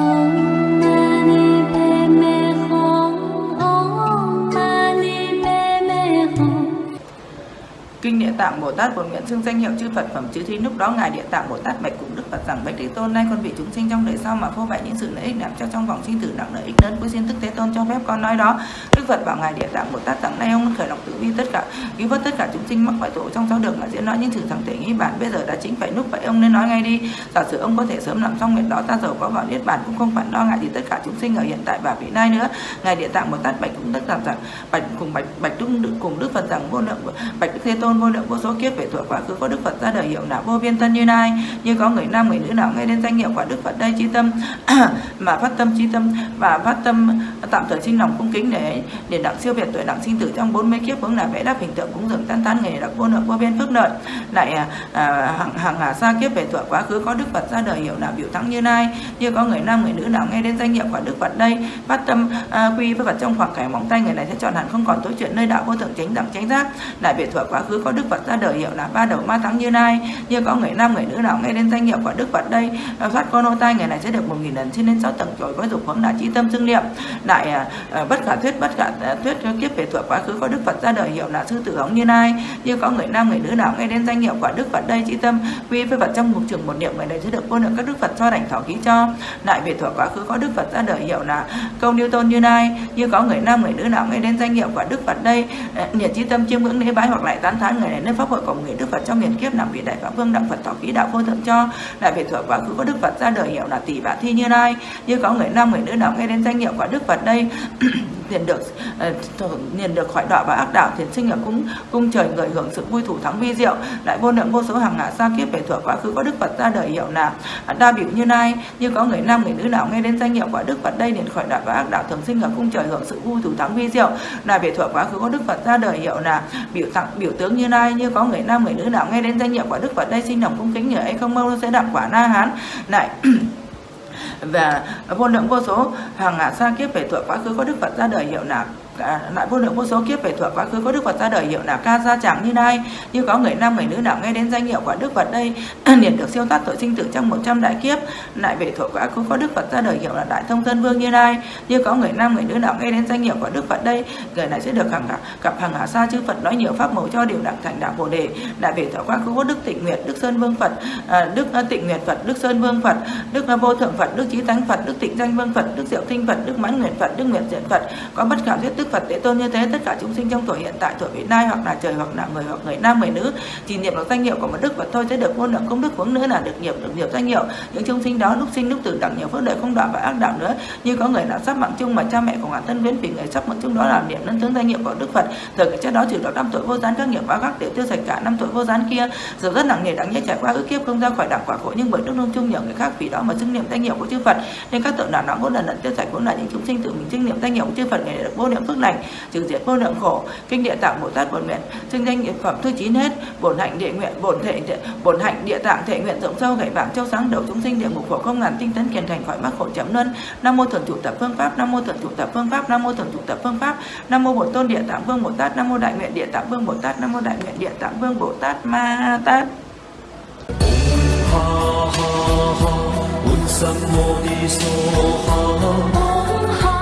Oh. Kinh Địa Tạng Bồ Tát bổn nguyện xưng danh hiệu chư Phật phẩm chư thi lúc đó ngài Địa Tạng Bồ Tát bạch cùng Đức Phật rằng, bạch Thế Tôn, nay con vị chúng sinh trong đời sau mà phô bày những sự lợi ích làm cho trong vòng sinh tử, nặng lợi ích lớn với xin tức Thế Tôn cho phép con nói đó. Đức Phật bảo ngài Địa Tạng Bồ Tát rằng, nay ông khởi lòng từ bi tất cả, cứu vớt tất cả chúng sinh mắc phải tội trong sáu đường mà diễn nói những sự thẳng thể nghĩ bản bây giờ đã chính phải lúc vậy, ông nên nói ngay đi. Giả sử ông có thể sớm làm xong nguyện đó, ta giàu có vào niết bàn cũng không phải lo ngại gì tất cả chúng sinh ở hiện tại và vị nay nữa. Ngài Địa Tạng Bồ Tát bạch cũng tất rằng, bạch cùng bạch bạch đức, cùng Đức Phật rằng, vô lượng, bạch Đức Thế Tôn vô lượng vô số kiếp về tuổi quá khứ có Đức Phật ra đời hiệu nào vô biên thân như nay. Như có người nam người nữ nào nghe đến danh hiệu của Đức Phật đây trí tâm mà phát tâm trí tâm và phát tâm tạm thời sinh lòng cung kính để để đặng siêu việt tuổi đặng sinh tử trong bốn mươi kiếp hướng là vẽ đáp hình tượng cúng dường tan tán nghề đặc vô lượng vô biên phước lợi. Lại à, à hàng hàng hà xa kiếp về tuổi quá khứ có Đức Phật ra đời hiệu nào biểu thắng như nay. Như có người nam người nữ nào nghe đến danh hiệu của Đức Phật đây phát tâm à, quy với Phật trong khoảng cảnh móng tay người này sẽ chọn hẳn không còn tối chuyện nơi đạo vô thượng chánh đẳng chánh giác. Lại về tuổi quá khứ có có Đức Phật ra đời hiệu là ba đầu ma thắng như nay như có người nam, người nữ nào nghe đến danh hiệu của Đức Phật đây à, thoát con ô tai người này sẽ được một nghìn lần trên đến sáu tầng trời có dục hướng là trí tâm dương niệm lại à, à, bất khả thuyết, bất khả thuyết kiếp về thuộc quá khứ có Đức Phật ra đời hiệu là sư tử hống như nay như có người nam, người nữ nào nghe đến danh hiệu của Đức Phật đây, trí tâm quy với Phật trong một trường một niệm người này sẽ được vô lượng các Đức Phật cho đảnh thọ ký cho. Lại về thuộc quá khứ có Đức Phật ra đời hiệu là công Newton như nay như có người nam, người nữ nào nghe đến danh hiệu của Đức Phật đây à, nhiệt trí tâm chiêm ngưỡng lễ bái hoặc lại tán thán người này nên pháp hội của người Đức Phật trong miền kiếp làm vị đại pháp vương đặng Phật thọ ký đạo vô thượng cho lại về thuộc quá khứ có Đức Phật ra đời hiệu là tỷ vạn thi như lai. Như có người nam, người nữ nào nghe đến danh hiệu của Đức Phật đây liền được ờ, liền được khỏi đọa và ác đạo, thiền sinh ở cung cung trời người hưởng sự vui thủ thắng vi diệu. Đại vô lượng vô số hàng ngã xa kiếp về thuở quá khứ, có đức phật ra đời hiệu là đa biểu như nay, như có người nam, người nữ nào nghe đến danh hiệu của đức phật đây liền khỏi đọa và ác đạo, thường sinh ở cung trời hưởng sự vui thủ thắng vi diệu. Là về thuở quá khứ, có đức phật ra đời hiệu là biểu tặng, biểu tướng như nay, như có người nam, người nữ nào nghe đến danh hiệu của đức phật đây sinh lòng cung kính nhờ ấy không mong sẽ đặng quả na hán. Lại và vô lượng vô số hàng ngàn sa kiếp về thuộc quá khứ có đức phật ra đời hiệu là lại vô lượng vô số kiếp về thuở quá khứ có đức phật ra đời hiệu là ca gia chẳng như nay, như có người nam người nữ nào nghe đến danh hiệu của đức phật đây liền được siêu thoát tội sinh tử trong 100 đại kiếp, lại về thuở quá khứ có đức phật ra đời hiệu là đại thông thân vương như nay, như có người nam người nữ nào nghe đến danh hiệu của đức phật đây, người này sẽ được hàng gặp hàng hạ sa chư phật nói nhiều pháp màu cho điều đặng thành đạo bồ đề, lại về thuở quá khứ có đức tịnh nguyệt, đức sơn vương phật à, đức à, tịnh nguyệt phật, đức sơn vương phật, đức à, vô thượng phật, đức trí tánh phật, đức tịnh danh vương phật, đức diệu tinh phật, đức mãn nguyện phật, đức nguyện diện phật, có bất khả thuyết đức Phật tế Tôn như thế, tất cả chúng sinh trong tuổi hiện tại, tuổi vị lai hoặc là trời hoặc là người hoặc người nam, người nữ, chỉ niệm được danh hiệu của một đức Phật thôi, sẽ được vô lượng công đức hướng nữa là được nghiệp được nghiệp danh hiệu. Những chúng sinh đó lúc sinh lúc tử đẳng nhiều phước lợi không đoạn và ác đạo nữa, như có người nào sắp mạng chung mà cha mẹ của ngàn thân viễn vì người sắp mạng chung đó là niệm nhân tướng danh hiệu của đức Phật. Thời cái chết đó trừ được năm tuổi vô gián các nghiệp báo các đều tiêu sạch cả năm tuổi vô gián kia dù rất nặng nề, đáng nhẽ trải qua ước kiếp không ra khỏi đẳng quả khổ, nhưng bởi đức nông chung nhờ người khác vì đó mà xưng niệm danh hiệu của chư Phật. Nên các tượng nào đó vô lần lần tiêu sạch, cũng là những chúng sinh tự mình trinh niệm danh hiệu chư Phật ngày được vô niệm phước lành, trừ diệt vô niệm khổ. Kinh địa tạng bồ tát bổn nguyện xưng danh nghiệp phẩm thứ chín hết. Bổn hạnh địa nguyện, bổn thể bổn hạnh địa tạng thể nguyện rộng sâu gậy vàng châu sáng đầu chúng sinh địa ngục khổ không ngàn, tinh tấn kiền thành khỏi mắc khổ chấm luân. Nam mô thượng chủ tập phương pháp, nam mô thượng chủ tập phương pháp, nam mô thượng chủ tập phương pháp, nam mô bổn tôn địa tạng vương bồ tát, nam mô đại nguyện địa tạng vương bồ tát, nam mô đại nguyện địa tạng vương bồ tát ma tát. 哈哈哈温桑摩尼唆哈哈。